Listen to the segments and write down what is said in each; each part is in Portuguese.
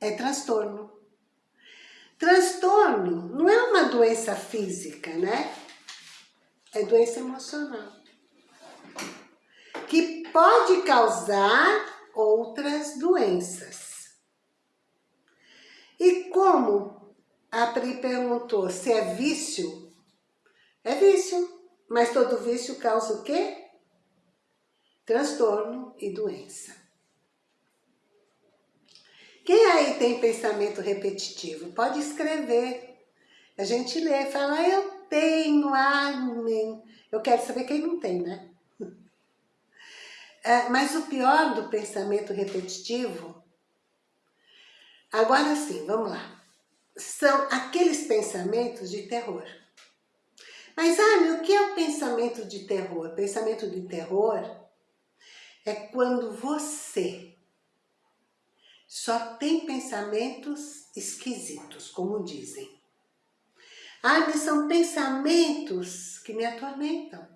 é transtorno. Transtorno não é uma doença física, né? É doença emocional. Que pode causar outras doenças. E como a Pri perguntou se é vício, é vício. Mas todo vício causa o quê? Transtorno e doença. Quem aí tem pensamento repetitivo? Pode escrever. A gente lê fala, eu tenho, amém. Eu quero saber quem não tem, né? É, mas o pior do pensamento repetitivo, agora sim, vamos lá, são aqueles pensamentos de terror. Mas, ah, o que é o pensamento de terror? Pensamento de terror é quando você só tem pensamentos esquisitos, como dizem. Ah, mas são pensamentos que me atormentam.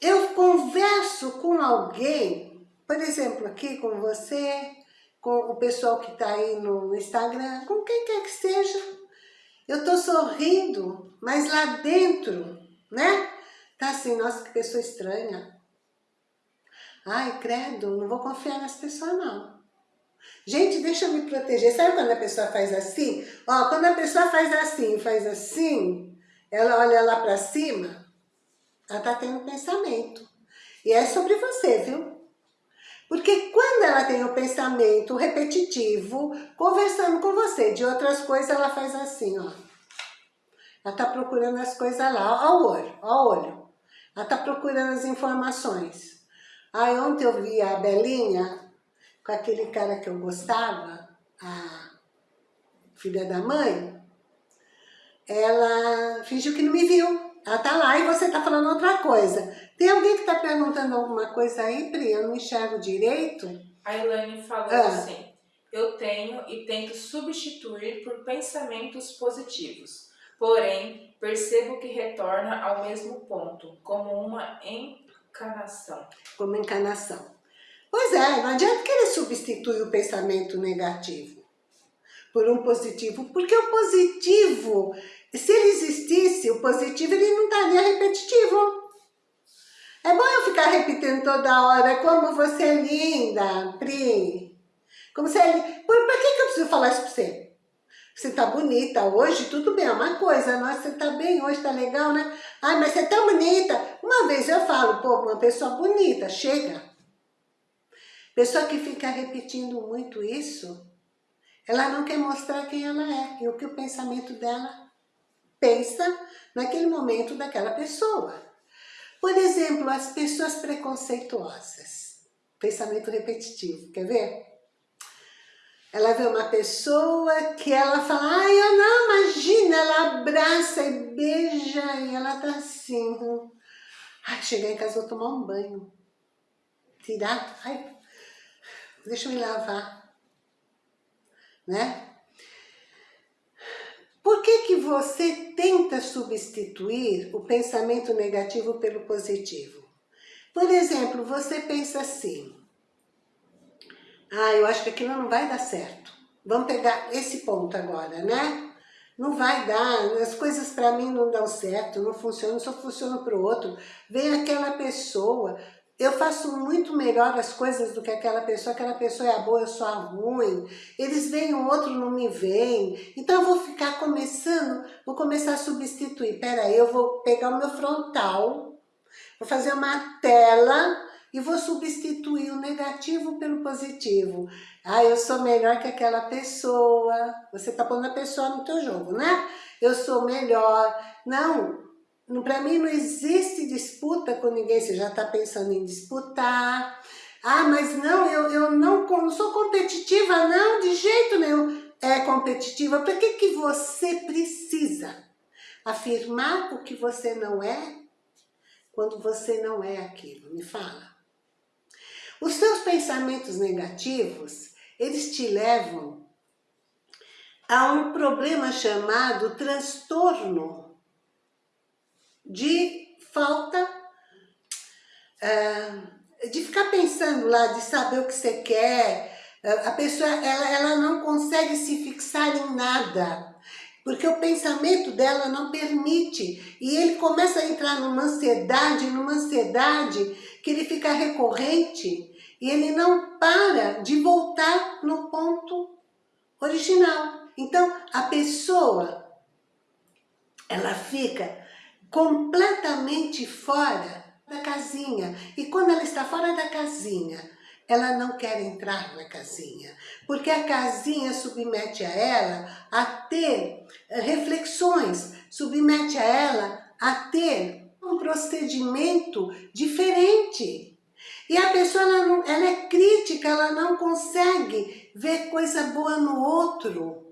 Eu converso com alguém, por exemplo, aqui com você, com o pessoal que está aí no Instagram, com quem quer que seja, eu tô sorrindo, mas lá dentro, né? Tá assim, nossa, que pessoa estranha. Ai, credo, não vou confiar nas pessoas não. Gente, deixa eu me proteger. Sabe quando a pessoa faz assim? Ó, quando a pessoa faz assim, faz assim, ela olha lá pra cima, ela tá tendo pensamento. E é sobre você, viu? Porque quando ela tem o pensamento repetitivo, conversando com você de outras coisas, ela faz assim, ó. Ela tá procurando as coisas lá, ó o olho, ó o olho. Ela tá procurando as informações. Aí ontem eu vi a Belinha, com aquele cara que eu gostava, a filha da mãe, ela fingiu que não me viu. Ela tá lá e você tá falando outra coisa. Tem alguém que tá perguntando alguma coisa aí, Pri? Eu não enxergo direito. A Elaine falou ah. assim, eu tenho e tento substituir por pensamentos positivos. Porém, percebo que retorna ao mesmo ponto, como uma encanação. Como encanação. Pois é, não adianta querer substituir o pensamento negativo por um positivo, porque o positivo se ele existisse, o positivo, ele não estaria repetitivo. É bom eu ficar repetindo toda hora, como você é linda, Pri. Como você é linda. Por, por que, que eu preciso falar isso pra você? Você tá bonita hoje, tudo bem, é uma coisa. Nossa, você tá bem hoje, tá legal, né? Ai, mas você é tão bonita. Uma vez eu falo, pô, uma pessoa bonita, chega. Pessoa que fica repetindo muito isso, ela não quer mostrar quem ela é e o que o pensamento dela pensa naquele momento daquela pessoa. Por exemplo, as pessoas preconceituosas. Pensamento repetitivo, quer ver? Ela vê uma pessoa que ela fala, ai, eu não, imagina, ela abraça e beija e ela tá assim. Ai, chegar em casa vou tomar um banho. Tirar, ai, deixa eu me lavar. Né? Por que, que você tenta substituir o pensamento negativo pelo positivo? Por exemplo, você pensa assim, ah, eu acho que aquilo não vai dar certo. Vamos pegar esse ponto agora, né? Não vai dar, as coisas para mim não dão certo, não funcionam, só funciona para o outro. Vem aquela pessoa, eu faço muito melhor as coisas do que aquela pessoa, aquela pessoa é a boa, eu sou a ruim, eles veem, o outro não me vem, então eu vou ficar começando, vou começar a substituir, peraí, eu vou pegar o meu frontal, vou fazer uma tela e vou substituir o negativo pelo positivo. Ah, eu sou melhor que aquela pessoa, você tá pondo a pessoa no teu jogo, né? Eu sou melhor, não, para mim não existe disputa com ninguém, você já está pensando em disputar. Ah, mas não, eu, eu não, não sou competitiva, não, de jeito nenhum. É competitiva, para que, que você precisa afirmar o que você não é quando você não é aquilo? Me fala. Os seus pensamentos negativos, eles te levam a um problema chamado transtorno de falta uh, de ficar pensando lá, de saber o que você quer, A pessoa, ela, ela não consegue se fixar em nada, porque o pensamento dela não permite. E ele começa a entrar numa ansiedade, numa ansiedade que ele fica recorrente e ele não para de voltar no ponto original. Então, a pessoa, ela fica completamente fora da casinha. E quando ela está fora da casinha, ela não quer entrar na casinha, porque a casinha submete a ela a ter reflexões, submete a ela a ter um procedimento diferente. E a pessoa, ela, ela é crítica, ela não consegue ver coisa boa no outro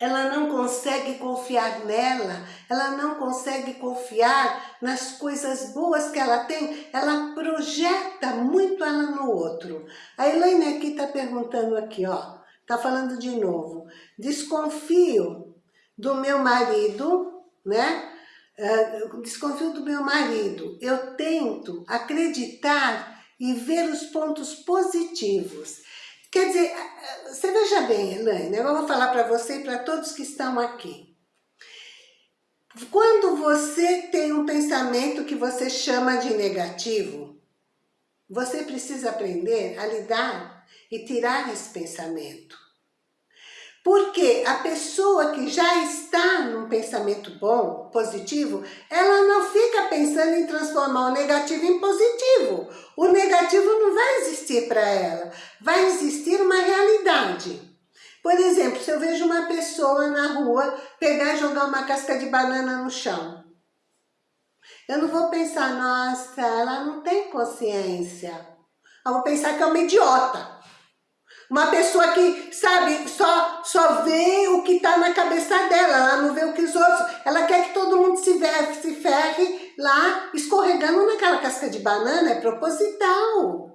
ela não consegue confiar nela, ela não consegue confiar nas coisas boas que ela tem, ela projeta muito ela no outro. A Elaine aqui está perguntando aqui, ó, está falando de novo, desconfio do meu marido, né? Uh, desconfio do meu marido, eu tento acreditar e ver os pontos positivos. Quer dizer, você veja bem, Elaine, eu vou falar para você e para todos que estão aqui. Quando você tem um pensamento que você chama de negativo, você precisa aprender a lidar e tirar esse pensamento. Porque a pessoa que já está num pensamento bom, positivo, ela não fica pensando em transformar o negativo em positivo. O negativo não vai para ela. Vai existir uma realidade. Por exemplo, se eu vejo uma pessoa na rua pegar e jogar uma casca de banana no chão. Eu não vou pensar, nossa, ela não tem consciência. Eu vou pensar que é uma idiota. Uma pessoa que, sabe, só, só vê o que está na cabeça dela, ela não vê o que os outros... Ela quer que todo mundo se, ferre, se ferre lá, escorregando naquela casca de banana, é proposital.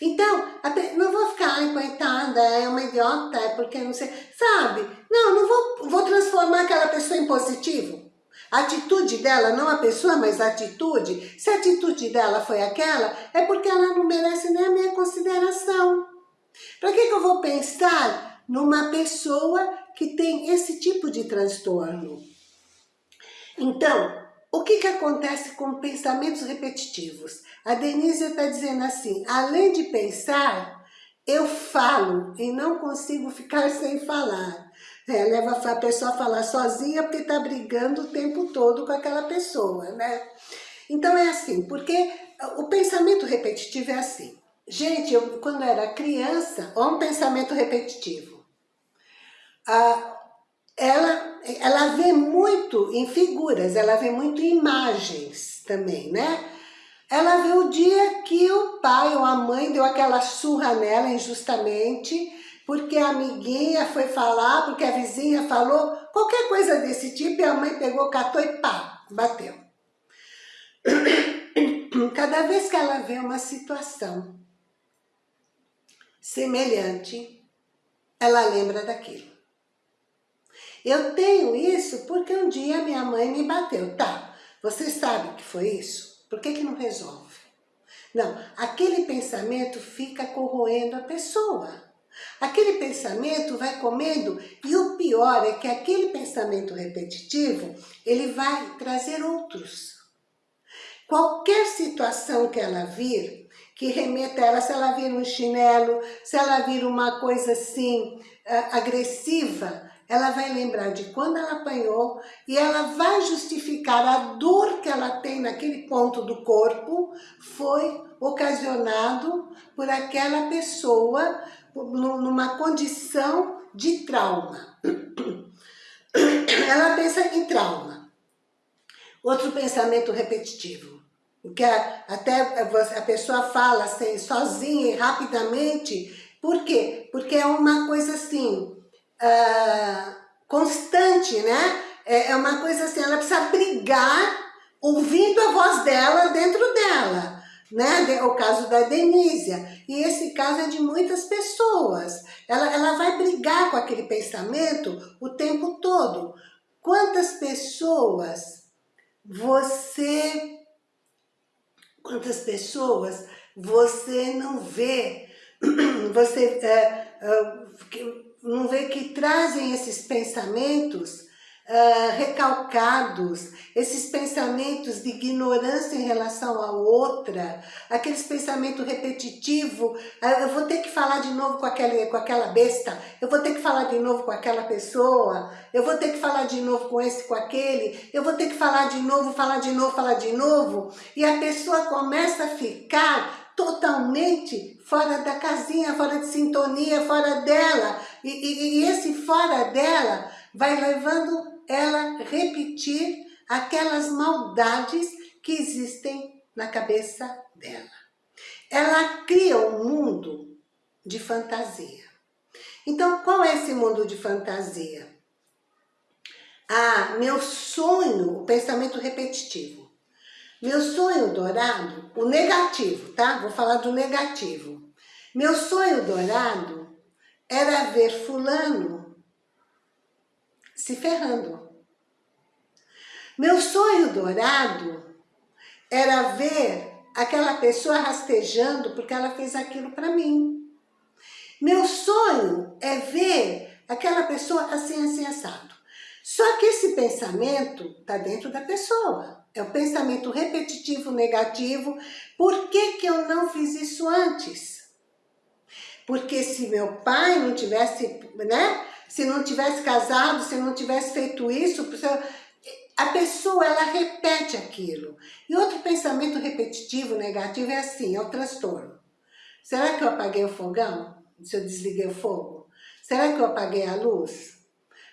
Então, não vou ficar, ai, coitada, é uma idiota, é porque não sei... Sabe? Não, não vou, vou transformar aquela pessoa em positivo. A atitude dela, não a pessoa, mas a atitude, se a atitude dela foi aquela, é porque ela não merece nem a minha consideração. Para que, que eu vou pensar numa pessoa que tem esse tipo de transtorno? Então, o que, que acontece com pensamentos repetitivos? A Denise está dizendo assim, além de pensar, eu falo e não consigo ficar sem falar. É, leva a pessoa a falar sozinha porque está brigando o tempo todo com aquela pessoa, né? Então é assim, porque o pensamento repetitivo é assim. Gente, eu, quando era criança, olha um pensamento repetitivo. Ah, ela, ela vê muito em figuras, ela vê muito em imagens também, né? Ela vê o dia que o pai ou a mãe deu aquela surra nela injustamente, porque a amiguinha foi falar, porque a vizinha falou, qualquer coisa desse tipo, e a mãe pegou, catou e pá, bateu. Cada vez que ela vê uma situação semelhante, ela lembra daquilo. Eu tenho isso porque um dia minha mãe me bateu. Tá, você sabe que foi isso? Por que, que não resolve? Não, aquele pensamento fica corroendo a pessoa. Aquele pensamento vai comendo e o pior é que aquele pensamento repetitivo, ele vai trazer outros. Qualquer situação que ela vir, que remeta a ela, se ela vir um chinelo, se ela vir uma coisa assim, agressiva, ela vai lembrar de quando ela apanhou e ela vai justificar a dor que ela tem naquele ponto do corpo foi ocasionado por aquela pessoa numa condição de trauma. Ela pensa em trauma. Outro pensamento repetitivo. Porque até a pessoa fala assim, sozinha e rapidamente. Por quê? Porque é uma coisa assim, uh, constante, né? É, é uma coisa assim, ela precisa brigar ouvindo a voz dela dentro dela. Né? O caso da Denísia. E esse caso é de muitas pessoas. Ela, ela vai brigar com aquele pensamento o tempo todo. Quantas pessoas você Quantas pessoas você não vê você é, é, não vê que trazem esses pensamentos uh, recalcados, esses pensamentos de ignorância em relação à outra, aqueles pensamentos repetitivos, uh, eu vou ter que falar de novo com aquela, com aquela besta, eu vou ter que falar de novo com aquela pessoa, eu vou ter que falar de novo com esse, com aquele, eu vou ter que falar de novo, falar de novo, falar de novo, e a pessoa começa a ficar totalmente fora da casinha, fora de sintonia, fora dela. E, e, e, esse fora dela vai levando ela repetir aquelas maldades que existem na cabeça dela. Ela cria um mundo de fantasia. Então, qual é esse mundo de fantasia? Ah, meu sonho, o pensamento repetitivo. Meu sonho dourado, o negativo, tá? Vou falar do negativo. Meu sonho dourado era ver fulano se ferrando. Meu sonho dourado era ver aquela pessoa rastejando porque ela fez aquilo para mim. Meu sonho é ver aquela pessoa assim, assim, assado. Só que esse pensamento está dentro da pessoa. É o pensamento repetitivo, negativo. Por que, que eu não fiz isso antes? Porque se meu pai não tivesse, né? se não tivesse casado, se não tivesse feito isso, a pessoa ela repete aquilo. E outro pensamento repetitivo, negativo, é assim, é o transtorno. Será que eu apaguei o fogão? Se eu desliguei o fogo? Será que eu apaguei a luz?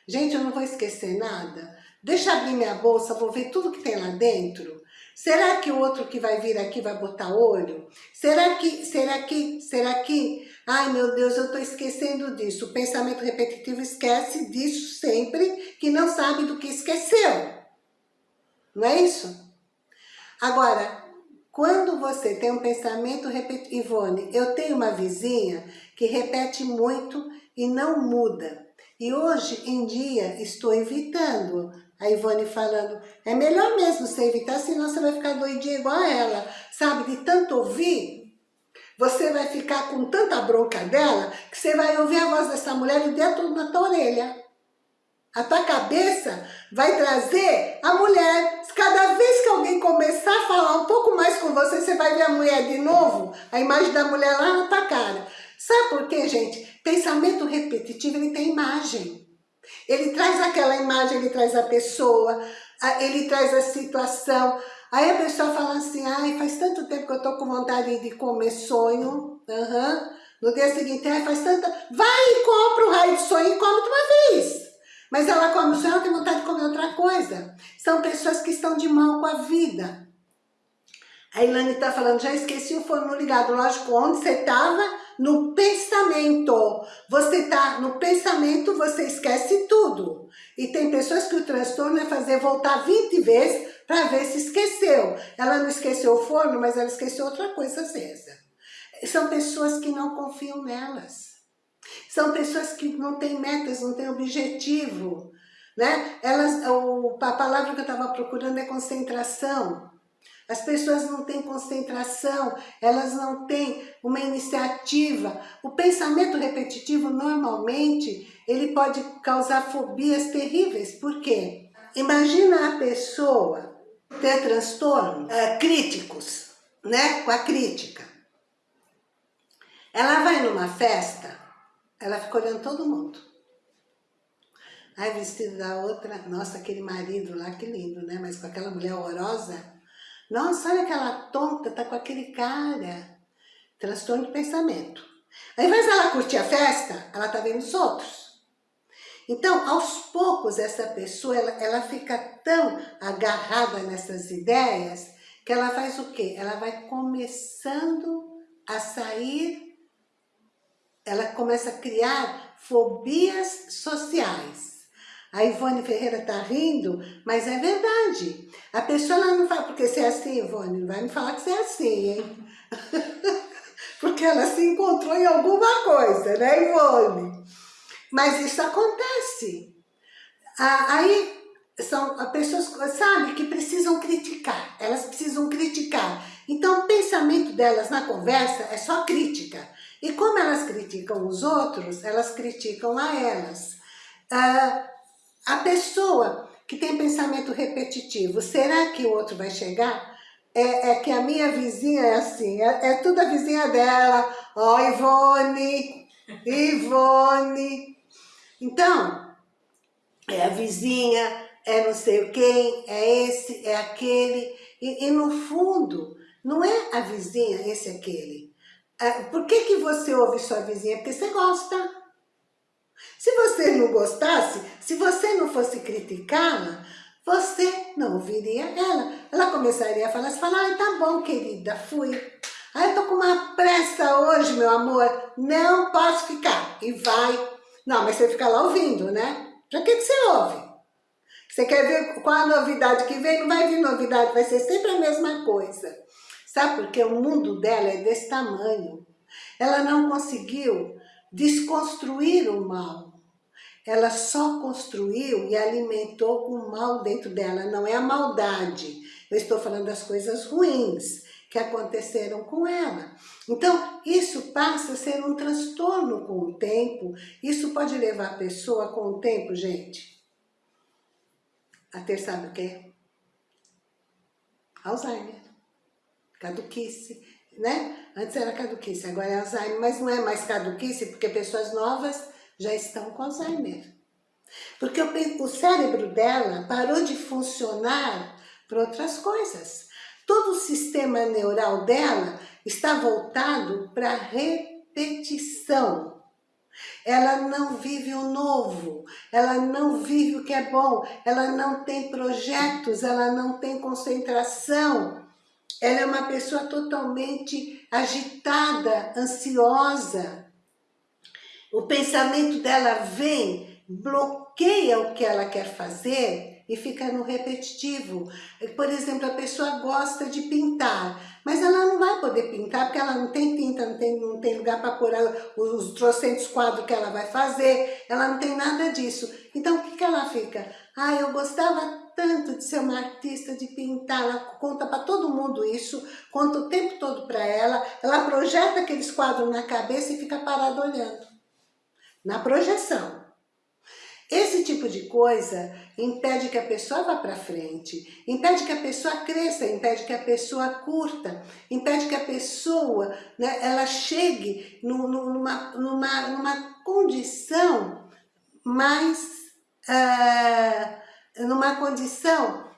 Gente, eu não vou esquecer nada. Deixa abrir minha bolsa, vou ver tudo que tem lá dentro. Será que o outro que vai vir aqui vai botar olho? Será que, será que, será que Ai, meu Deus, eu estou esquecendo disso. O pensamento repetitivo esquece disso sempre, que não sabe do que esqueceu. Não é isso? Agora, quando você tem um pensamento repetitivo... Ivone, eu tenho uma vizinha que repete muito e não muda. E hoje em dia estou evitando. A Ivone falando, é melhor mesmo você evitar, senão você vai ficar doidinha igual a ela. Sabe, de tanto ouvir, você vai ficar com tanta bronca dela que você vai ouvir a voz dessa mulher e dentro da tua orelha. A tua cabeça vai trazer a mulher. Cada vez que alguém começar a falar um pouco mais com você, você vai ver a mulher de novo, a imagem da mulher lá na tua cara. Sabe por quê, gente? Pensamento repetitivo, ele tem imagem. Ele traz aquela imagem, ele traz a pessoa, ele traz a situação. Aí a pessoa fala assim, ai, faz tanto tempo que eu tô com vontade de comer sonho. Uhum. No dia seguinte, ai, faz tanta... Vai e compra o raio de sonho e come de uma vez. Mas ela come o sonho, ela tem vontade de comer outra coisa. São pessoas que estão de mal com a vida. A Ilane está falando, já esqueci o forno ligado. Lógico, onde você estava? No pensamento. Você está no pensamento, você esquece tudo. E tem pessoas que o transtorno é fazer voltar 20 vezes para ver se esqueceu. Ela não esqueceu o forno, mas ela esqueceu outra coisa acesa. São pessoas que não confiam nelas. São pessoas que não têm metas, não têm objetivo. Né? Elas, o, a palavra que eu estava procurando é concentração. As pessoas não têm concentração, elas não têm uma iniciativa. O pensamento repetitivo, normalmente, ele pode causar fobias terríveis. Por quê? Imagina a pessoa ter transtornos é, críticos, né? Com a crítica. Ela vai numa festa, ela fica olhando todo mundo. Aí vestido da outra, nossa, aquele marido lá, que lindo, né? Mas com aquela mulher horrorosa, nossa, olha aquela tonta, tá com aquele cara. Transtorno de pensamento. Ao invés dela curtir a festa, ela tá vendo os outros. Então, aos poucos, essa pessoa, ela, ela fica tão agarrada nessas ideias, que ela faz o quê? Ela vai começando a sair, ela começa a criar fobias sociais. A Ivone Ferreira tá rindo, mas é verdade. A pessoa não fala, porque você é assim, Ivone, não vai me falar que você é assim, hein? porque ela se encontrou em alguma coisa, né, Ivone? Mas isso acontece. Aí são pessoas, sabe, que precisam criticar. Elas precisam criticar. Então o pensamento delas na conversa é só crítica. E como elas criticam os outros, elas criticam a elas. Ah, a pessoa que tem pensamento repetitivo, será que o outro vai chegar? É, é que a minha vizinha é assim, é, é tudo a vizinha dela. Ó, oh, Ivone, Ivone. Então, é a vizinha, é não sei quem, é esse, é aquele. E, e no fundo, não é a vizinha, esse, aquele. É, por que, que você ouve sua vizinha? Porque você gosta. Se você não gostasse, se você não fosse criticá-la, você não ouviria ela. Ela começaria a falar, você fala, ai, tá bom, querida, fui. Ai, eu tô com uma pressa hoje, meu amor, não posso ficar. E vai. Não, mas você fica lá ouvindo, né? Pra que, que você ouve? Você quer ver qual a novidade que vem? Não vai vir novidade, vai ser sempre a mesma coisa. Sabe porque o mundo dela é desse tamanho. Ela não conseguiu desconstruir o mal. Ela só construiu e alimentou o mal dentro dela, não é a maldade. Eu estou falando das coisas ruins que aconteceram com ela. Então, isso passa a ser um transtorno com o tempo. Isso pode levar a pessoa com o tempo, gente, a ter sabe o quê? Alzheimer, caduquice, né? Antes era caduquice, agora é Alzheimer, mas não é mais caduquice porque pessoas novas já estão com Alzheimer. Porque o, o cérebro dela parou de funcionar para outras coisas. Todo o sistema neural dela está voltado para repetição. Ela não vive o novo, ela não vive o que é bom, ela não tem projetos, ela não tem concentração. Ela é uma pessoa totalmente agitada, ansiosa. O pensamento dela vem, bloqueia o que ela quer fazer e fica no repetitivo. Por exemplo, a pessoa gosta de pintar, mas ela não vai poder pintar porque ela não tem tinta, não tem, não tem lugar para pôr os trocentos quadros que ela vai fazer, ela não tem nada disso. Então, o que, que ela fica? Ah, eu gostava tanto de ser uma artista, de pintar, ela conta para todo mundo isso, conta o tempo todo para ela, ela projeta aqueles quadros na cabeça e fica parada olhando. Na projeção. Esse tipo de coisa impede que a pessoa vá para frente, impede que a pessoa cresça, impede que a pessoa curta, impede que a pessoa né, ela chegue numa, numa, numa condição mais, uh, numa condição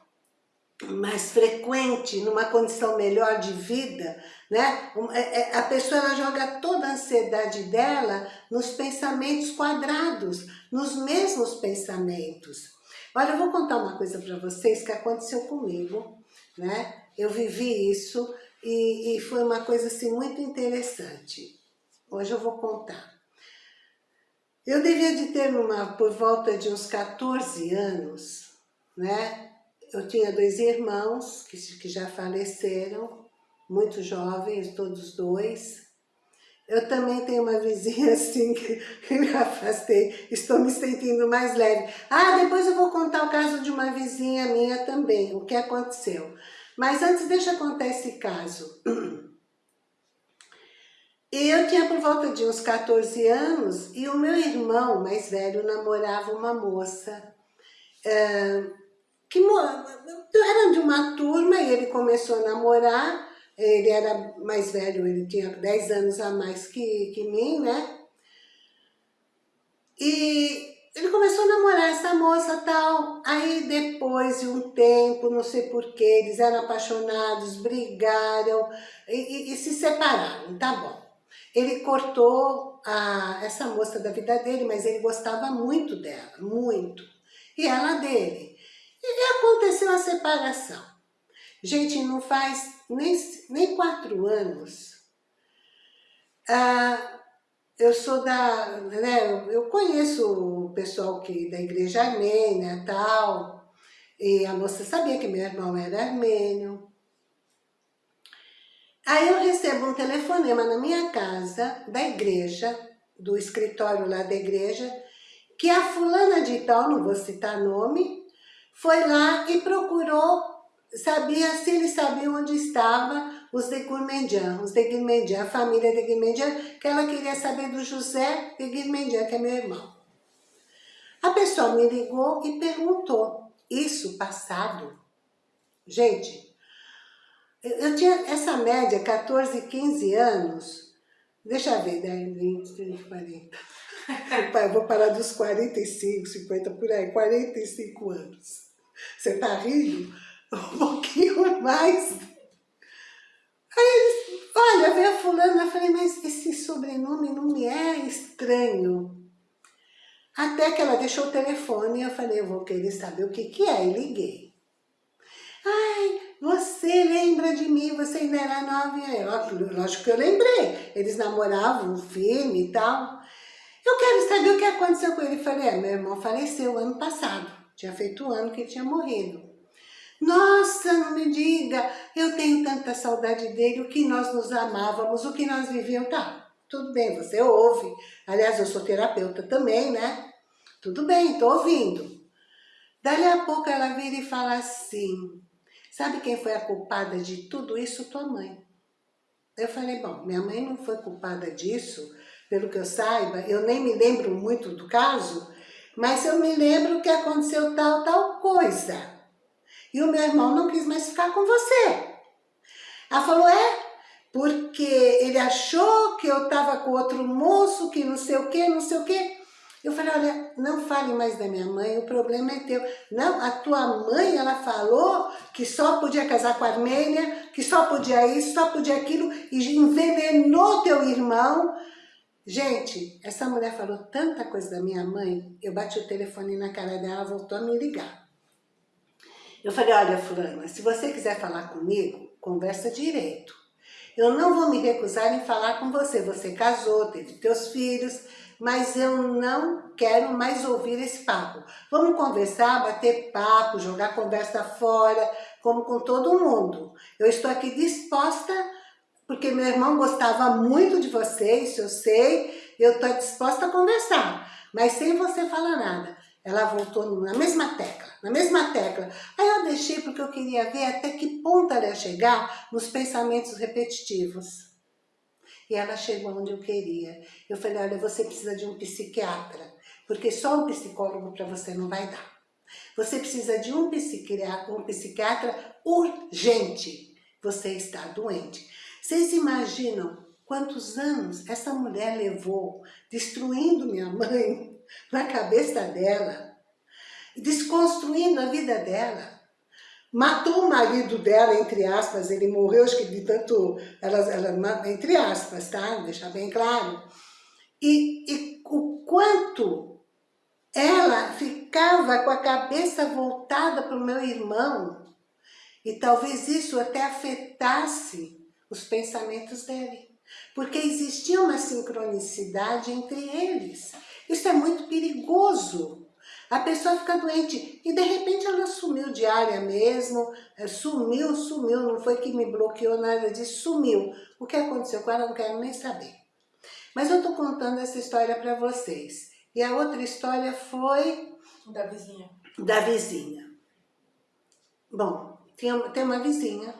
mais frequente, numa condição melhor de vida, né? É, é, a pessoa ela joga toda a ansiedade dela nos pensamentos quadrados, nos mesmos pensamentos. Olha, eu vou contar uma coisa para vocês que aconteceu comigo, né? Eu vivi isso e, e foi uma coisa assim muito interessante. Hoje eu vou contar. Eu devia de ter uma, por volta de uns 14 anos, né? eu tinha dois irmãos que, que já faleceram, muito jovens, todos dois. Eu também tenho uma vizinha assim que, me afastei, estou me sentindo mais leve. Ah, depois eu vou contar o caso de uma vizinha minha também, o que aconteceu. Mas antes deixa eu contar esse caso. Eu tinha por volta de uns 14 anos e o meu irmão mais velho namorava uma moça. Eh, que era de uma turma e ele começou a namorar, ele era mais velho, ele tinha 10 anos a mais que, que mim, né? E ele começou a namorar essa moça tal, aí depois de um tempo, não sei porquê, eles eram apaixonados, brigaram e, e, e se separaram, tá bom. Ele cortou a, essa moça da vida dele, mas ele gostava muito dela, muito. E ela dele. E aconteceu a separação. Gente, não faz nem, nem quatro anos. Ah, eu sou da, né, eu conheço o pessoal que, da igreja armênia tal, e a moça sabia que meu irmão era armênio. Aí eu recebo um telefonema na minha casa, da igreja, do escritório lá da igreja, que a fulana de tal, não vou citar nome, foi lá e procurou, sabia se ele sabia onde estava os de Gourmandian, os de Gourmandian, a família de Gourmandian, que ela queria saber do José de Gourmandian, que é meu irmão. A pessoa me ligou e perguntou, isso passado. Gente, eu tinha essa média, 14, 15 anos, deixa eu ver, 10, 20, 30, 40. Eu vou parar dos 45, 50, por aí, 45 anos. Você tá rindo? Um pouquinho mais. Aí eles, olha, veio a fulana, eu falei, mas esse sobrenome não me é estranho. Até que ela deixou o telefone e eu falei, eu vou querer saber o que que é, e liguei. Ai, você lembra de mim, você ainda era nove Lógico que eu lembrei, eles namoravam, um filme e tal. Eu quero saber o que aconteceu com ele. Eu falei, é, meu irmão faleceu ano passado, tinha feito um ano que ele tinha morrido. Nossa, não me diga, eu tenho tanta saudade dele, o que nós nos amávamos, o que nós vivíamos, tá, tudo bem, você ouve. Aliás, eu sou terapeuta também, né? Tudo bem, tô ouvindo. Dali a pouco ela vira e fala assim, sabe quem foi a culpada de tudo isso? Tua mãe. Eu falei, bom, minha mãe não foi culpada disso, pelo que eu saiba, eu nem me lembro muito do caso, mas eu me lembro que aconteceu tal, tal coisa. E o meu irmão não quis mais ficar com você. Ela falou, é, porque ele achou que eu estava com outro moço, que não sei o que, não sei o que. Eu falei, olha, não fale mais da minha mãe, o problema é teu. Não, a tua mãe, ela falou que só podia casar com a Armênia, que só podia isso, só podia aquilo, e envenenou teu irmão. Gente, essa mulher falou tanta coisa da minha mãe, eu bati o telefone na cara dela, voltou a me ligar. Eu falei, olha fulana, se você quiser falar comigo, conversa direito. Eu não vou me recusar em falar com você. Você casou, teve teus filhos, mas eu não quero mais ouvir esse papo. Vamos conversar, bater papo, jogar conversa fora, como com todo mundo. Eu estou aqui disposta, porque meu irmão gostava muito de vocês, eu sei, eu estou disposta a conversar, mas sem você falar nada. Ela voltou na mesma tecla, na mesma tecla. Aí eu deixei porque eu queria ver até que ponto ela ia chegar nos pensamentos repetitivos. E ela chegou onde eu queria. Eu falei, olha, você precisa de um psiquiatra, porque só um psicólogo para você não vai dar. Você precisa de um psiquiatra, um psiquiatra urgente. Você está doente. Vocês imaginam quantos anos essa mulher levou destruindo minha mãe, na cabeça dela, desconstruindo a vida dela. Matou o marido dela, entre aspas, ele morreu, acho que de tanto, ela, ela, entre aspas, tá? Deixar bem claro. E, e o quanto ela ficava com a cabeça voltada para o meu irmão, e talvez isso até afetasse os pensamentos dele. Porque existia uma sincronicidade entre eles. Isso é muito perigoso. A pessoa fica doente e de repente ela sumiu de área mesmo, é, sumiu, sumiu, não foi que me bloqueou nada disso, sumiu. O que aconteceu com ela não quero nem saber. Mas eu tô contando essa história para vocês. E a outra história foi... Da vizinha. Da vizinha. Bom, tem uma vizinha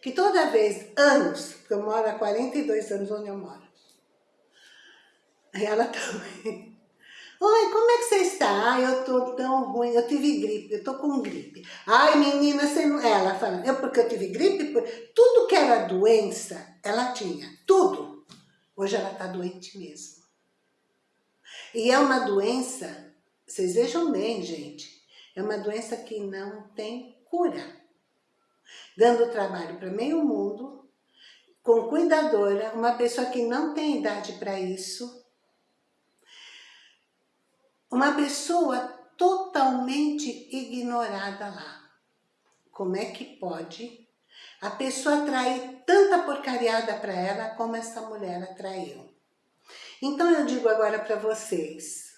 que toda vez, anos, porque eu moro há 42 anos onde eu moro, ela também. Oi, como é que você está? Ai, eu tô tão ruim, eu tive gripe, eu tô com gripe. Ai, menina, você não... Ela falando, eu porque eu tive gripe, tudo que era doença, ela tinha, tudo. Hoje ela tá doente mesmo. E é uma doença, vocês vejam bem, gente, é uma doença que não tem cura. Dando trabalho para meio mundo, com cuidadora, uma pessoa que não tem idade para isso, uma pessoa totalmente ignorada lá. Como é que pode a pessoa atrair tanta porcariada para ela como essa mulher atraiu? Então eu digo agora para vocês,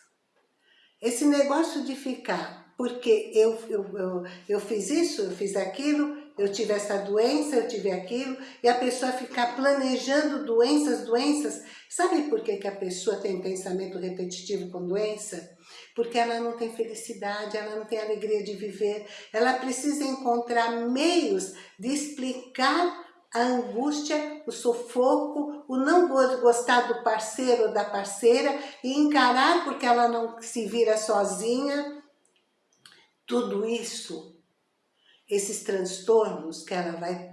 esse negócio de ficar, porque eu, eu, eu, eu fiz isso, eu fiz aquilo, eu tive essa doença, eu tive aquilo, e a pessoa ficar planejando doenças, doenças. Sabe por que, que a pessoa tem pensamento repetitivo com doença? Porque ela não tem felicidade, ela não tem alegria de viver, ela precisa encontrar meios de explicar a angústia, o sufoco, o não gostar do parceiro ou da parceira e encarar porque ela não se vira sozinha. Tudo isso esses transtornos que ela vai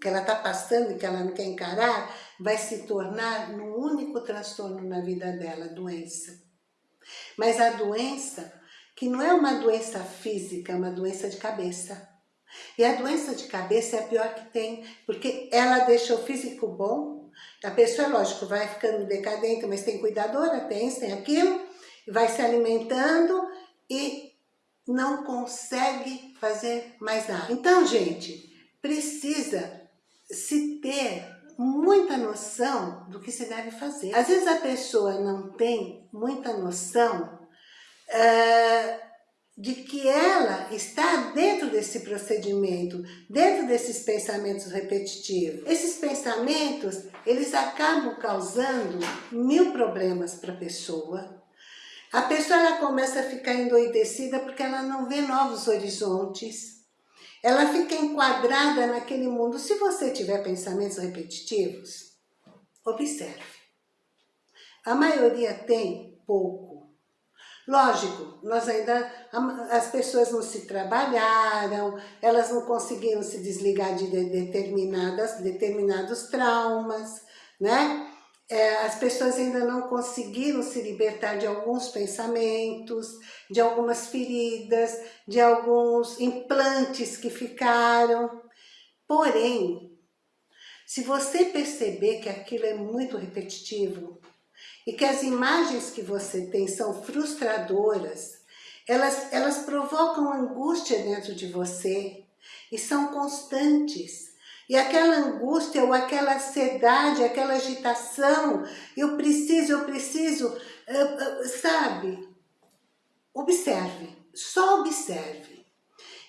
que ela está passando e que ela não quer encarar, vai se tornar num único transtorno na vida dela, doença. Mas a doença, que não é uma doença física, é uma doença de cabeça. E a doença de cabeça é a pior que tem, porque ela deixa o físico bom, a pessoa, lógico, vai ficando decadente, mas tem cuidadora, tem isso, tem aquilo, vai se alimentando e não consegue fazer mais nada. Então, gente, precisa se ter muita noção do que se deve fazer. Às vezes a pessoa não tem muita noção uh, de que ela está dentro desse procedimento, dentro desses pensamentos repetitivos. Esses pensamentos, eles acabam causando mil problemas para a pessoa, a pessoa ela começa a ficar endoidecida porque ela não vê novos horizontes. Ela fica enquadrada naquele mundo. Se você tiver pensamentos repetitivos, observe. A maioria tem pouco. Lógico, nós ainda, as pessoas não se trabalharam, elas não conseguiram se desligar de determinadas, determinados traumas, né? É, as pessoas ainda não conseguiram se libertar de alguns pensamentos, de algumas feridas, de alguns implantes que ficaram. Porém, se você perceber que aquilo é muito repetitivo e que as imagens que você tem são frustradoras, elas, elas provocam angústia dentro de você e são constantes. E aquela angústia ou aquela ansiedade, aquela agitação, eu preciso, eu preciso, sabe? Observe, só observe.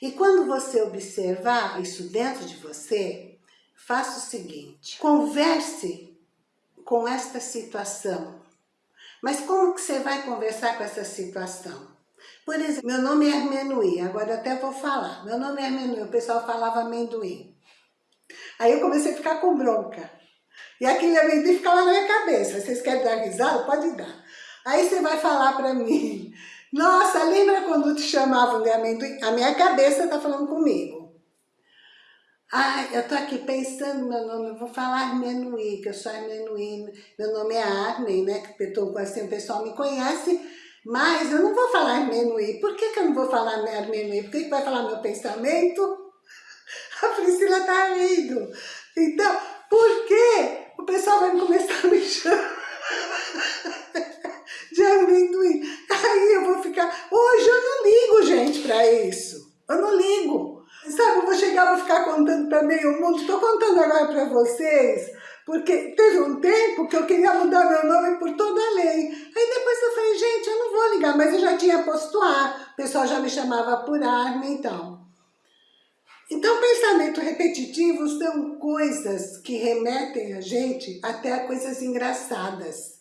E quando você observar isso dentro de você, faça o seguinte, converse com esta situação. Mas como que você vai conversar com essa situação? Por exemplo, meu nome é amendoim, agora até vou falar. Meu nome é amendoim, o pessoal falava amendoim. Aí eu comecei a ficar com bronca. E aquele amendoim ficava na minha cabeça. Vocês querem dar risada? Pode dar. Aí você vai falar pra mim, nossa, lembra quando te chamavam de amendoim? A minha cabeça tá falando comigo. Ai, eu tô aqui pensando meu nome, eu vou falar amendoim, que eu sou amendoim. Meu nome é Armin, né? Que assim, o pessoal me conhece, mas eu não vou falar amendoim. Por que, que eu não vou falar amendoim? Por que, que vai falar meu pensamento? A Priscila tá rindo. Então, por que o pessoal vai começar a me chamar de amendoim? Aí eu vou ficar... Hoje eu não ligo, gente, pra isso. Eu não ligo. Sabe, eu vou chegar, vou ficar contando pra meio mundo. Estou contando agora pra vocês, porque teve um tempo que eu queria mudar meu nome por toda a lei. Aí depois eu falei, gente, eu não vou ligar, mas eu já tinha posto A. O pessoal já me chamava por Arma, então. Então, pensamento repetitivo são coisas que remetem a gente até a coisas engraçadas.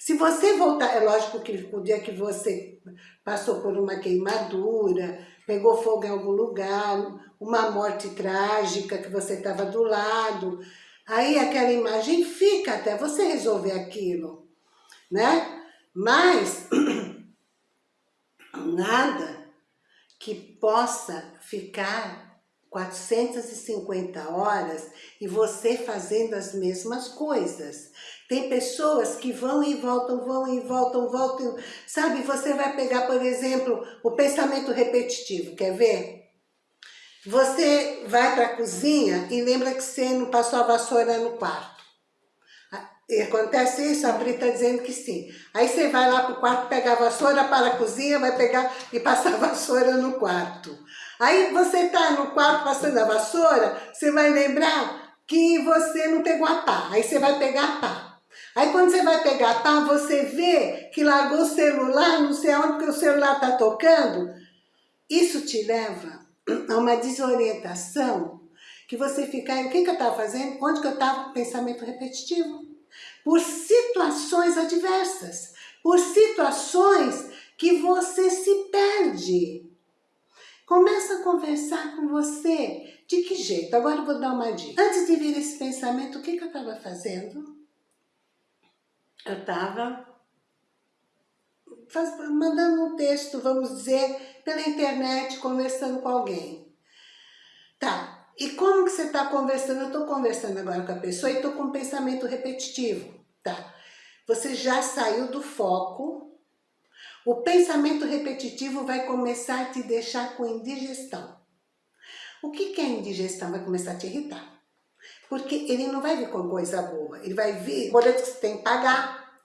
Se você voltar, é lógico que o dia que você passou por uma queimadura, pegou fogo em algum lugar, uma morte trágica que você estava do lado, aí aquela imagem fica até você resolver aquilo, né? Mas nada que possa ficar 450 horas e você fazendo as mesmas coisas. Tem pessoas que vão e voltam, vão e voltam, voltam. Sabe, você vai pegar, por exemplo, o pensamento repetitivo, quer ver? Você vai para a cozinha e lembra que você não passou a vassoura no quarto. E acontece isso, a Pri está dizendo que sim. Aí você vai lá para o quarto, pega a vassoura, para a cozinha, vai pegar e passar a vassoura no quarto. Aí você está no quarto passando a vassoura, você vai lembrar que você não pegou a pá. Aí você vai pegar a pá. Aí quando você vai pegar a pá, você vê que largou o celular, não sei onde que o celular está tocando. Isso te leva a uma desorientação que você fica, o que, que eu estava fazendo? Onde que eu estava? Pensamento repetitivo. Por situações adversas, por situações que você se perde. Começa a conversar com você. De que jeito? Agora eu vou dar uma dica. Antes de vir esse pensamento, o que, que eu estava fazendo? Eu estava mandando um texto, vamos dizer, pela internet, conversando com alguém. Tá, e como que você está conversando? Eu estou conversando agora com a pessoa e estou com um pensamento repetitivo. Tá, você já saiu do foco, o pensamento repetitivo vai começar a te deixar com indigestão. O que, é indigestão? Vai começar a te irritar. Porque ele não vai vir com coisa boa, ele vai vir boleto que você tem que pagar,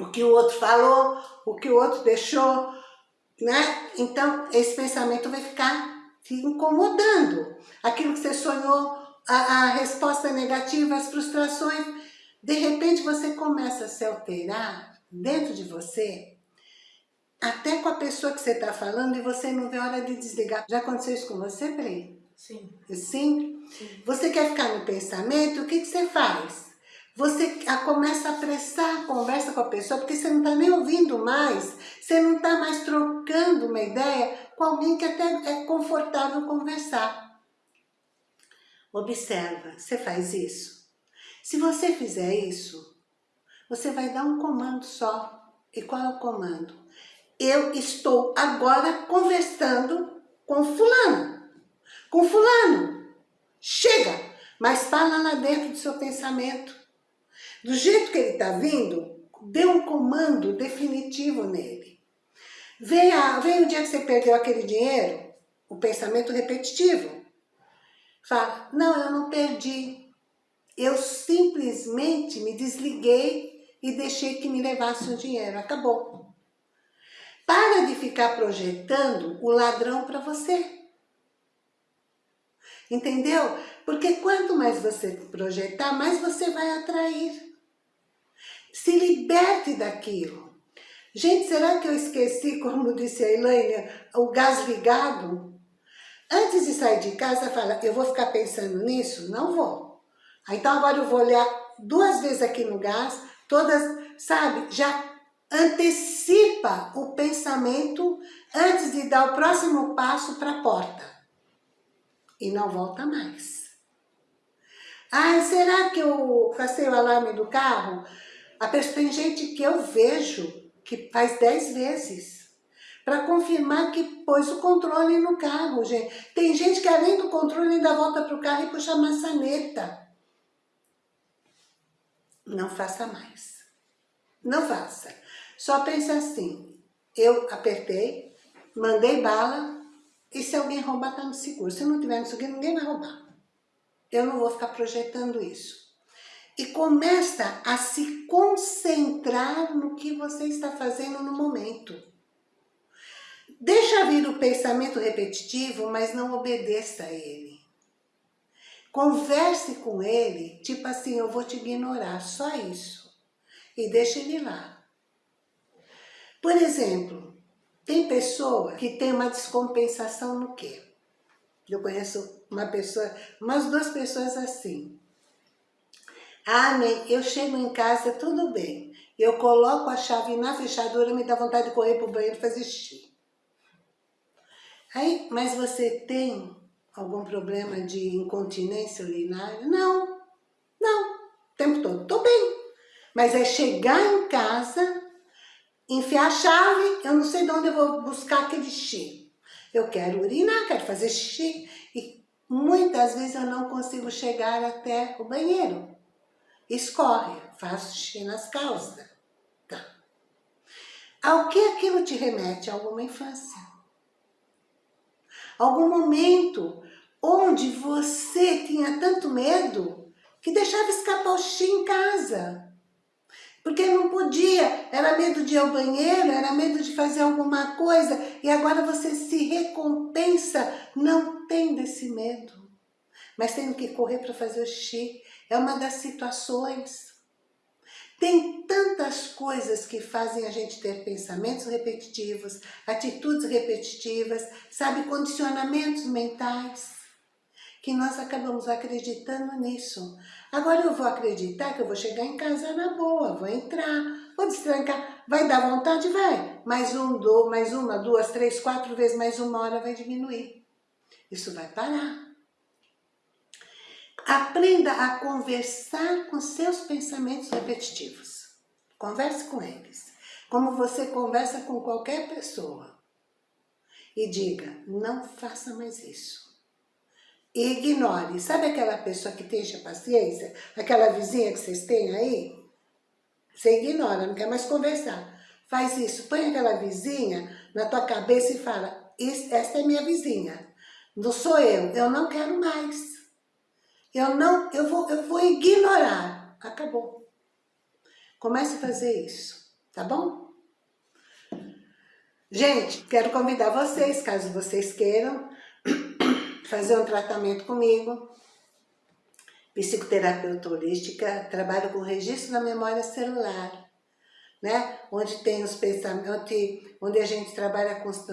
o que o outro falou, o que o outro deixou, né? Então, esse pensamento vai ficar te incomodando. Aquilo que você sonhou, a, a resposta negativa, as frustrações, de repente você começa a se alterar dentro de você, até com a pessoa que você está falando e você não vê a hora de desligar. Já aconteceu isso com você, Pri? Sim. Sim? Sim. Você quer ficar no pensamento, o que, que você faz? você começa a apressar a conversa com a pessoa, porque você não está nem ouvindo mais, você não está mais trocando uma ideia com alguém que até é confortável conversar. Observa, você faz isso. Se você fizer isso, você vai dar um comando só. E qual é o comando? Eu estou agora conversando com fulano. Com fulano. Chega! Mas fala lá dentro do seu pensamento. Do jeito que ele está vindo, dê um comando definitivo nele. Vem, a, vem o dia que você perdeu aquele dinheiro, o pensamento repetitivo. Fala, não, eu não perdi. Eu simplesmente me desliguei e deixei que me levasse o dinheiro. Acabou. Para de ficar projetando o ladrão para você. Entendeu? Porque quanto mais você projetar, mais você vai atrair. Se liberte daquilo. Gente, será que eu esqueci, como disse a Elaine, o gás ligado? Antes de sair de casa, fala, eu vou ficar pensando nisso? Não vou. Então agora eu vou olhar duas vezes aqui no gás, todas, sabe, já antecipa o pensamento antes de dar o próximo passo para a porta. E não volta mais. Ah, será que eu passei o alarme do carro? A pessoa, tem gente que eu vejo que faz 10 vezes para confirmar que pôs o controle no carro, gente. Tem gente que além do controle ainda volta para o carro e puxa a maçaneta. Não faça mais. Não faça. Só pense assim, eu apertei, mandei bala, e se alguém roubar, tá no seguro. Se não tiver no seguro, ninguém vai roubar. Eu não vou ficar projetando isso e começa a se concentrar no que você está fazendo no momento. Deixa vir o pensamento repetitivo, mas não obedeça a ele. Converse com ele, tipo assim, eu vou te ignorar, só isso. E deixa ele lá. Por exemplo, tem pessoa que tem uma descompensação no quê? Eu conheço uma pessoa, umas duas pessoas assim. Ah, mãe, eu chego em casa, tudo bem. Eu coloco a chave na fechadura, me dá vontade de correr para o banheiro fazer xixi. Aí, mas você tem algum problema de incontinência urinária? Não, não, o tempo todo, tô bem. Mas é chegar em casa, enfiar a chave, eu não sei de onde eu vou buscar aquele xixi. Eu quero urinar, quero fazer xixi. E muitas vezes eu não consigo chegar até o banheiro escorre, faz xixi nas calças. Tá. Ao que aquilo te remete? A alguma infância. Algum momento onde você tinha tanto medo que deixava escapar o xixi em casa. Porque não podia, era medo de ir ao banheiro, era medo de fazer alguma coisa, e agora você se recompensa não tendo esse medo, mas tendo que correr para fazer o xixi, é uma das situações. Tem tantas coisas que fazem a gente ter pensamentos repetitivos, atitudes repetitivas, sabe, condicionamentos mentais. que nós acabamos acreditando nisso. Agora eu vou acreditar que eu vou chegar em casa na boa, vou entrar, vou destrancar, vai dar vontade? Vai. Mais um, dois, mais uma, duas, três, quatro vezes, mais uma hora vai diminuir. Isso vai parar. Aprenda a conversar com seus pensamentos repetitivos. Converse com eles. Como você conversa com qualquer pessoa. E diga, não faça mais isso. E ignore. Sabe aquela pessoa que tem paciência? Aquela vizinha que vocês têm aí? Você ignora, não quer mais conversar. Faz isso, põe aquela vizinha na tua cabeça e fala, esta é minha vizinha, não sou eu, eu não quero mais. Eu não, eu vou, eu vou ignorar. Acabou. Comece a fazer isso, tá bom? Gente, quero convidar vocês, caso vocês queiram, fazer um tratamento comigo. Psicoterapeuta holística, trabalho com registro da memória celular, né? Onde tem os pensamentos, onde, a gente trabalha com os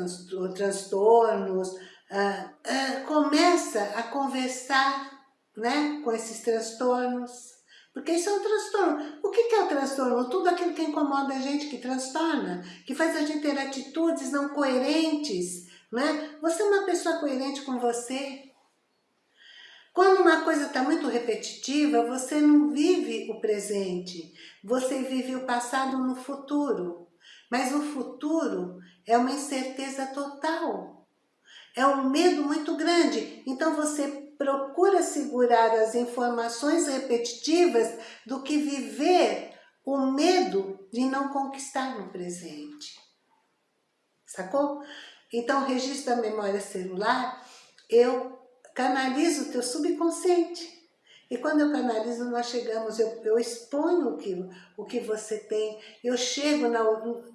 transtornos, ah, ah, começa a conversar né, com esses transtornos. Porque isso é um transtorno. O que é o transtorno? Tudo aquilo que incomoda a gente, que transtorna, que faz a gente ter atitudes não coerentes. Né? Você é uma pessoa coerente com você. Quando uma coisa está muito repetitiva, você não vive o presente. Você vive o passado no futuro. Mas o futuro é uma incerteza total. É um medo muito grande. Então você procura segurar as informações repetitivas do que viver o medo de não conquistar no presente. Sacou? Então, registro da memória celular, eu canalizo o teu subconsciente. E quando eu canalizo, nós chegamos, eu, eu exponho o que, o que você tem, eu chego na,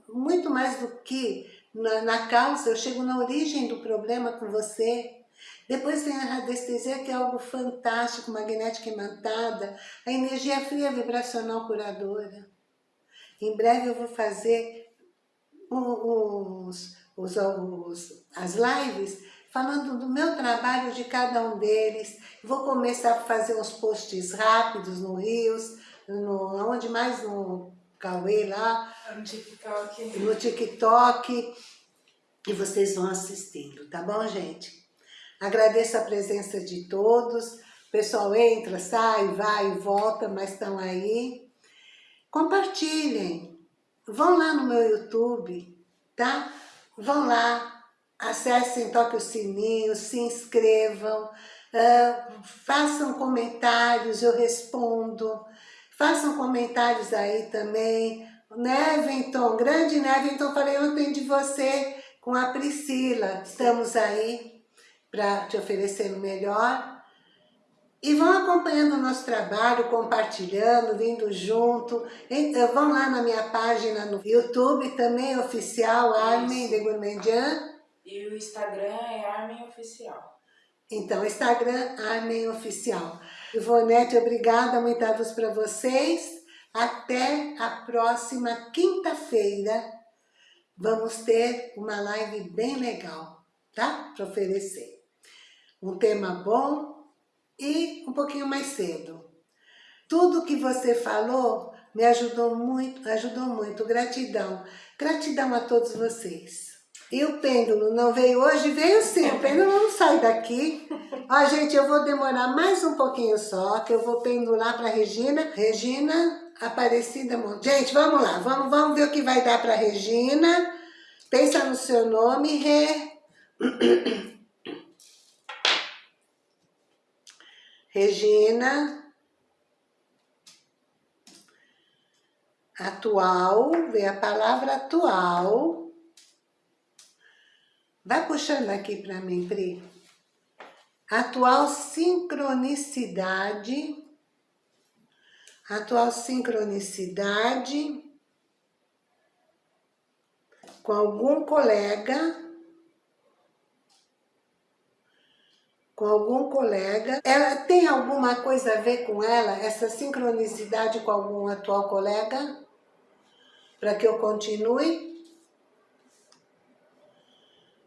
muito mais do que na, na causa, eu chego na origem do problema com você, depois tem a radiestesia, que é algo fantástico, magnética imantada, a energia fria vibracional curadora. Em breve eu vou fazer os, os, os, as lives falando do meu trabalho de cada um deles. Vou começar a fazer uns posts rápidos no Rios, no, onde mais no Cauê lá. No TikTok. No TikTok. E vocês vão assistindo, tá bom, gente? Agradeço a presença de todos. O pessoal entra, sai, vai e volta, mas estão aí. Compartilhem. Vão lá no meu YouTube, tá? Vão lá, acessem, toquem o sininho, se inscrevam, uh, façam comentários, eu respondo. Façam comentários aí também. Neventon, grande Neventon, falei ontem de você com a Priscila. Estamos aí para te oferecer o melhor. E vão acompanhando o nosso trabalho, compartilhando, vindo junto. Eh, vão lá na minha página no YouTube, também oficial, Armin de Gourmandian. E o Instagram é Armin Oficial. Então, Instagram, Armin Oficial. Ivonete, obrigada, muita luz para vocês. Até a próxima quinta-feira. Vamos ter uma live bem legal, tá? Para oferecer um tema bom e um pouquinho mais cedo. Tudo que você falou me ajudou muito, ajudou muito. Gratidão. Gratidão a todos vocês. E o pêndulo não veio hoje? Veio sim, o pêndulo não sai daqui. Ó, gente, eu vou demorar mais um pouquinho só, que eu vou pendular para Regina. Regina Aparecida Monte. Gente, vamos lá, vamos, vamos ver o que vai dar para Regina. Pensa no seu nome, Rê. Regina, atual, vem a palavra atual. Vai puxando aqui para mim, Pri. Atual sincronicidade, atual sincronicidade com algum colega com algum colega. Ela tem alguma coisa a ver com ela, essa sincronicidade com algum atual colega? Para que eu continue?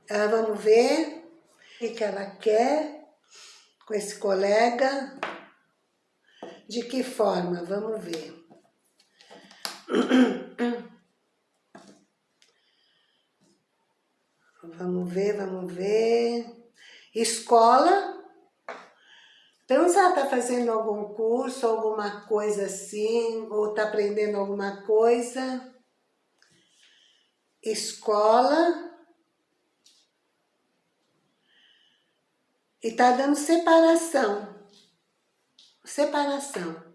Ah, vamos ver o que ela quer com esse colega. De que forma? Vamos ver. Vamos ver, vamos ver. Escola. Então, se ela está fazendo algum curso, alguma coisa assim, ou está aprendendo alguma coisa. Escola. E está dando separação. Separação.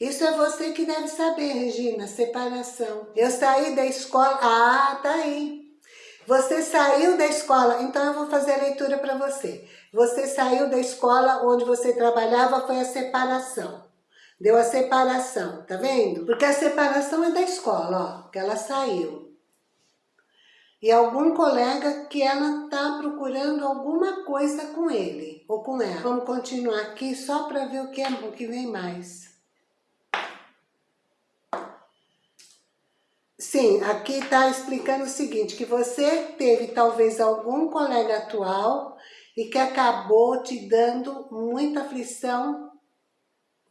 Isso é você que deve saber, Regina, separação. Eu saí da escola, ah, tá aí. Você saiu da escola, então eu vou fazer a leitura para você. Você saiu da escola onde você trabalhava, foi a separação. Deu a separação, tá vendo? Porque a separação é da escola, ó, que ela saiu. E algum colega que ela tá procurando alguma coisa com ele, ou com ela. Vamos continuar aqui só para ver o que, é, o que vem mais. Sim, aqui está explicando o seguinte, que você teve talvez algum colega atual e que acabou te dando muita aflição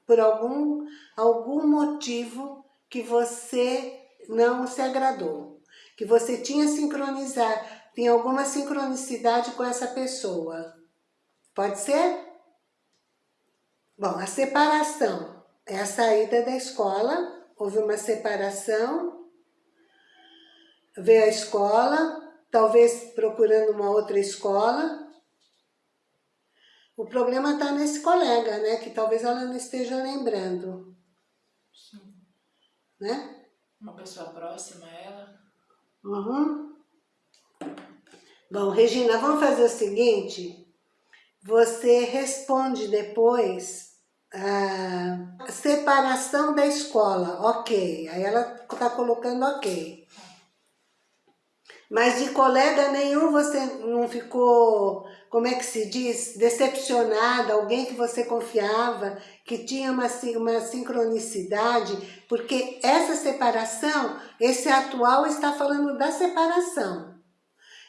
por algum, algum motivo que você não se agradou, que você tinha sincronizar, tinha alguma sincronicidade com essa pessoa. Pode ser? Bom, a separação é a saída da escola, houve uma separação ver a escola, talvez procurando uma outra escola. O problema está nesse colega, né? Que talvez ela não esteja lembrando. Sim. Né? Uma pessoa próxima a ela. Uhum. Bom, Regina, vamos fazer o seguinte. Você responde depois a separação da escola, ok. Aí ela está colocando ok. Mas de colega nenhum você não ficou, como é que se diz, decepcionada, alguém que você confiava, que tinha uma, uma sincronicidade, porque essa separação, esse atual está falando da separação.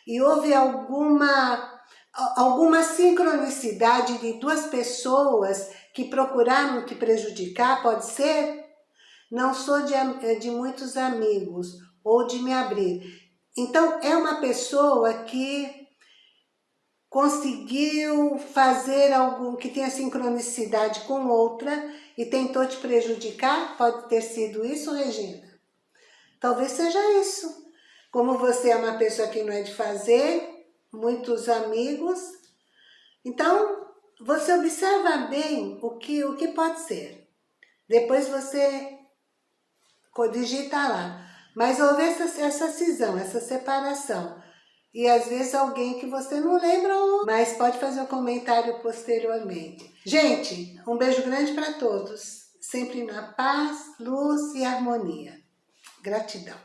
E houve alguma, alguma sincronicidade de duas pessoas que procuraram te prejudicar, pode ser? Não sou de, de muitos amigos, ou de me abrir. Então, é uma pessoa que conseguiu fazer algo que tenha sincronicidade com outra e tentou te prejudicar? Pode ter sido isso, Regina? Talvez seja isso. Como você é uma pessoa que não é de fazer, muitos amigos, então você observa bem o que, o que pode ser. Depois você digita lá. Mas houve essa, essa cisão, essa separação. E às vezes alguém que você não lembra, mas pode fazer um comentário posteriormente. Gente, um beijo grande para todos. Sempre na paz, luz e harmonia. Gratidão.